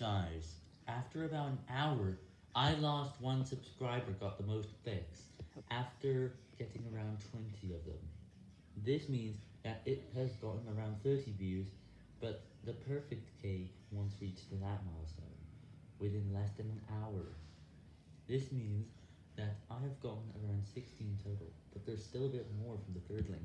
Guys, after about an hour, I lost one subscriber got the most clicks, after getting around 20 of them. This means that it has gotten around 30 views, but the perfect K once reached that milestone, within less than an hour. This means that I have gotten around 16 total, but there's still a bit more from the third link.